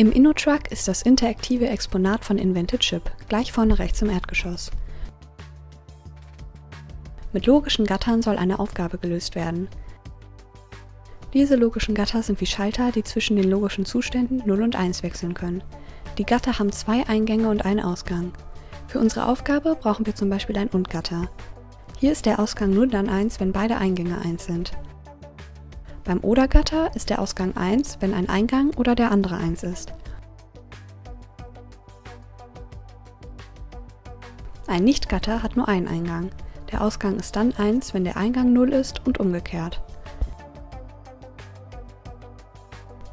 Im InnoTruck ist das interaktive Exponat von Invented Chip, gleich vorne rechts im Erdgeschoss. Mit logischen Gattern soll eine Aufgabe gelöst werden. Diese logischen Gatter sind wie Schalter, die zwischen den logischen Zuständen 0 und 1 wechseln können. Die Gatter haben zwei Eingänge und einen Ausgang. Für unsere Aufgabe brauchen wir zum Beispiel ein Und-Gatter. Hier ist der Ausgang nur dann 1, wenn beide Eingänge 1 sind. Beim Oder-Gatter ist der Ausgang 1, wenn ein Eingang oder der andere 1 ist. Ein Nicht-Gatter hat nur einen Eingang. Der Ausgang ist dann 1, wenn der Eingang 0 ist und umgekehrt.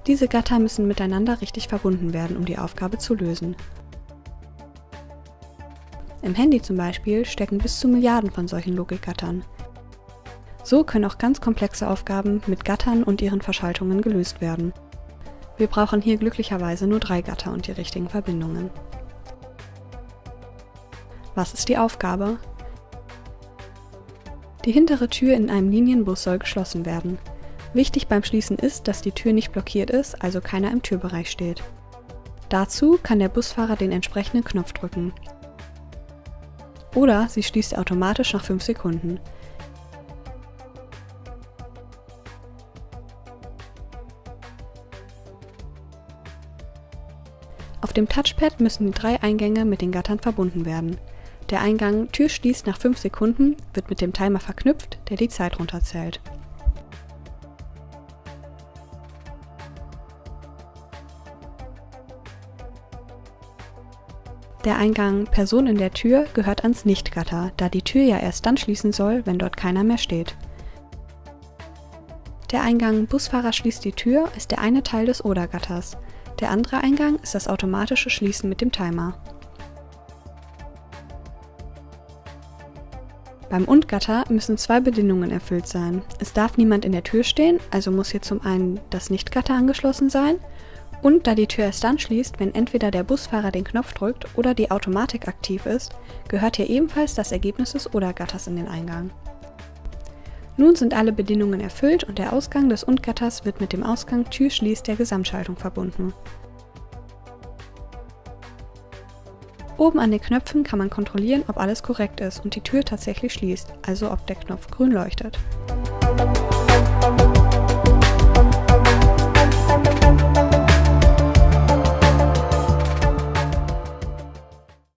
Diese Gatter müssen miteinander richtig verbunden werden, um die Aufgabe zu lösen. Im Handy zum Beispiel stecken bis zu Milliarden von solchen Logikgattern. So können auch ganz komplexe Aufgaben mit Gattern und ihren Verschaltungen gelöst werden. Wir brauchen hier glücklicherweise nur drei Gatter und die richtigen Verbindungen. Was ist die Aufgabe? Die hintere Tür in einem Linienbus soll geschlossen werden. Wichtig beim Schließen ist, dass die Tür nicht blockiert ist, also keiner im Türbereich steht. Dazu kann der Busfahrer den entsprechenden Knopf drücken. Oder sie schließt automatisch nach 5 Sekunden. Auf dem Touchpad müssen die drei Eingänge mit den Gattern verbunden werden. Der Eingang Tür schließt nach 5 Sekunden wird mit dem Timer verknüpft, der die Zeit runterzählt. Der Eingang Person in der Tür gehört ans Nichtgatter, da die Tür ja erst dann schließen soll, wenn dort keiner mehr steht. Der Eingang Busfahrer schließt die Tür ist der eine Teil des Oder-Gatters. Der andere Eingang ist das automatische Schließen mit dem Timer. Beim Und-Gatter müssen zwei Bedingungen erfüllt sein. Es darf niemand in der Tür stehen, also muss hier zum einen das Nicht-Gatter angeschlossen sein und da die Tür erst dann schließt, wenn entweder der Busfahrer den Knopf drückt oder die Automatik aktiv ist, gehört hier ebenfalls das Ergebnis des Oder-Gatters in den Eingang. Nun sind alle Bedingungen erfüllt und der Ausgang des Und-Gatters wird mit dem Ausgang Tür schließt der Gesamtschaltung verbunden. Oben an den Knöpfen kann man kontrollieren, ob alles korrekt ist und die Tür tatsächlich schließt, also ob der Knopf grün leuchtet.